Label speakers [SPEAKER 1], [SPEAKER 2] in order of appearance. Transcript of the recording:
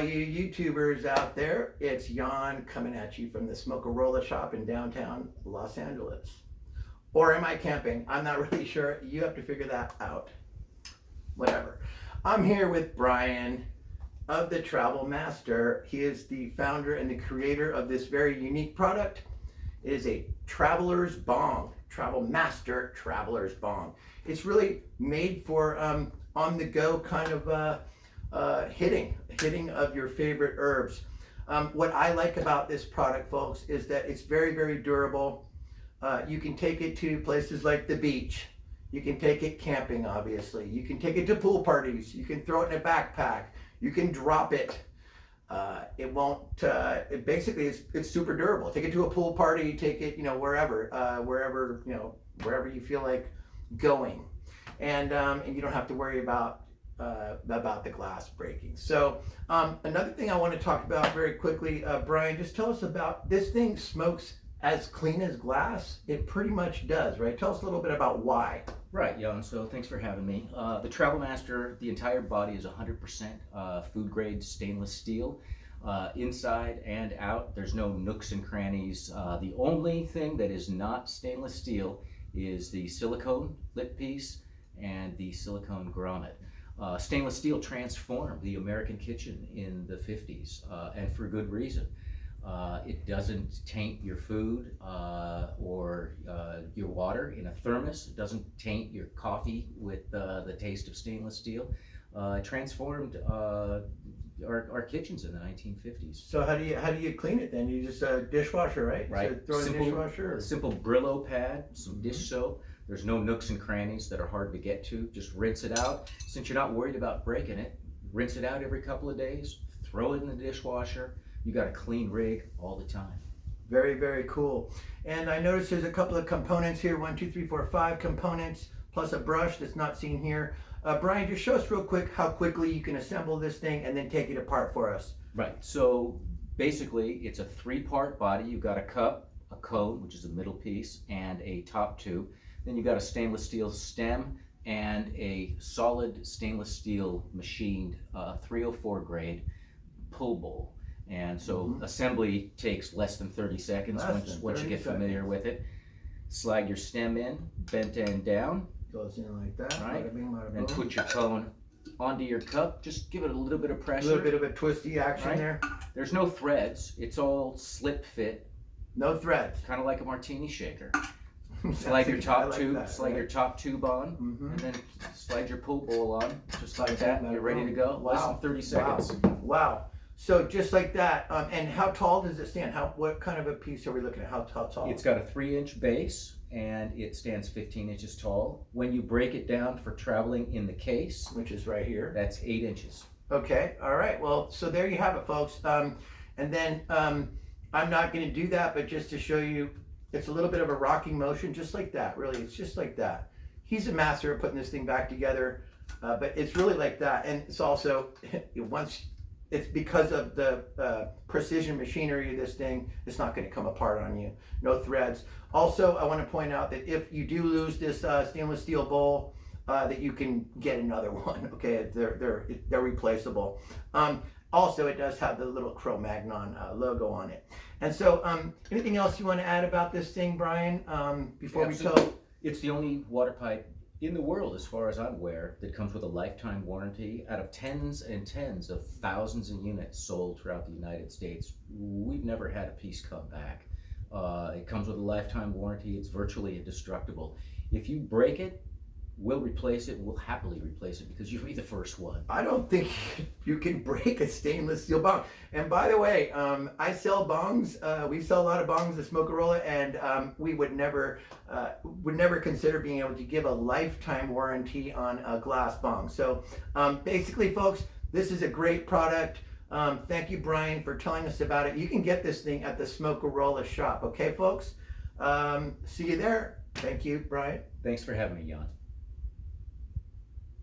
[SPEAKER 1] all you YouTubers out there. It's Jan coming at you from the Smokerola shop in downtown Los Angeles. Or am I camping? I'm not really sure. You have to figure that out. Whatever. I'm here with Brian of the Travel Master. He is the founder and the creator of this very unique product. It is a traveler's bong, Travel Master Traveler's Bong. It's really made for um, on the go kind of uh, uh, hitting, hitting of your favorite herbs. Um, what I like about this product, folks, is that it's very, very durable. Uh, you can take it to places like the beach. You can take it camping, obviously. You can take it to pool parties. You can throw it in a backpack. You can drop it. Uh, it won't, uh, it basically, it's, it's super durable. Take it to a pool party, take it, you know, wherever, uh, wherever, you know, wherever you feel like going. And, um, and you don't have to worry about uh, about the glass breaking. So um, another thing I want to talk about very quickly, uh, Brian, just tell us about this thing smokes as clean as glass. It pretty much does, right? Tell us a little bit about why.
[SPEAKER 2] Right, Jan. So thanks for having me. Uh, the Travel Master, the entire body is 100% uh, food grade stainless steel. Uh, inside and out, there's no nooks and crannies. Uh, the only thing that is not stainless steel is the silicone lip piece and the silicone grommet. Uh, stainless steel transformed the American kitchen in the 50s, uh, and for good reason. Uh, it doesn't taint your food uh, or uh, your water in a thermos. It doesn't taint your coffee with uh, the taste of stainless steel. it transformed our, our kitchens in the 1950s.
[SPEAKER 1] So how do you how do you clean it then? You just a dishwasher, right?
[SPEAKER 2] Right.
[SPEAKER 1] So throw
[SPEAKER 2] simple,
[SPEAKER 1] in the dishwasher.
[SPEAKER 2] A simple Brillo pad, some dish soap, there's no nooks and crannies that are hard to get to. Just rinse it out. Since you're not worried about breaking it, rinse it out every couple of days, throw it in the dishwasher. You got a clean rig all the time.
[SPEAKER 1] Very, very cool. And I noticed there's a couple of components here, one, two, three, four, five components, plus a brush that's not seen here. Uh, Brian, just show us real quick how quickly you can assemble this thing and then take it apart for us.
[SPEAKER 2] Right, so basically it's a three-part body. You've got a cup, a cone, which is the middle piece, and a top tube. Then you've got a stainless steel stem and a solid stainless steel machined uh, 304 grade pull bowl. And so mm -hmm. assembly takes less than 30 seconds less once, once you get familiar with it. Slide your stem in, bent end down.
[SPEAKER 1] Goes in like that.
[SPEAKER 2] Right. Bada bing, bada and put your cone onto your cup. Just give it a little bit of pressure.
[SPEAKER 1] A little bit of a twisty action right? there.
[SPEAKER 2] There's no threads. It's all slip fit.
[SPEAKER 1] No threads.
[SPEAKER 2] Kind of like a martini shaker. slide your top like tube, that, slide your top tube on, -hmm. and then slide your pull bowl on, just like that, and you're ready to go. Wow. Less than 30 seconds.
[SPEAKER 1] Wow. wow. So just like that, um, and how tall does it stand? How what kind of a piece are we looking at? How, how tall?
[SPEAKER 2] It's got a three inch base and it stands 15 inches tall. When you break it down for traveling in the case,
[SPEAKER 1] which is right here,
[SPEAKER 2] that's eight inches.
[SPEAKER 1] Okay, all right. Well, so there you have it, folks. Um, and then um, I'm not going to do that, but just to show you it's a little bit of a rocking motion, just like that, really. It's just like that. He's a master of putting this thing back together, uh, but it's really like that. And it's also, once, it's because of the uh, precision machinery of this thing, it's not going to come apart on you. No threads. Also, I want to point out that if you do lose this uh, stainless steel bowl, uh, that you can get another one. Okay, they're they're they're replaceable. Um, also, it does have the little Cro-Magnon uh, logo on it. And so, um, anything else you want to add about this thing, Brian, um, before Absolutely. we go?
[SPEAKER 2] It's the only water pipe in the world, as far as I'm aware, that comes with a lifetime warranty. Out of tens and tens of thousands of units sold throughout the United States, we've never had a piece come back. Uh, it comes with a lifetime warranty. It's virtually indestructible. If you break it, we'll replace it. We'll happily replace it because you'll be the first one.
[SPEAKER 1] I don't think you can break a stainless steel bong. And by the way, um, I sell bongs. Uh, we sell a lot of bongs at Smokerola, and um, we would never uh, would never consider being able to give a lifetime warranty on a glass bong. So um, basically, folks, this is a great product. Um, thank you, Brian, for telling us about it. You can get this thing at the Smokerola shop. Okay, folks? Um, see you there. Thank you, Brian.
[SPEAKER 2] Thanks for having me, Jan.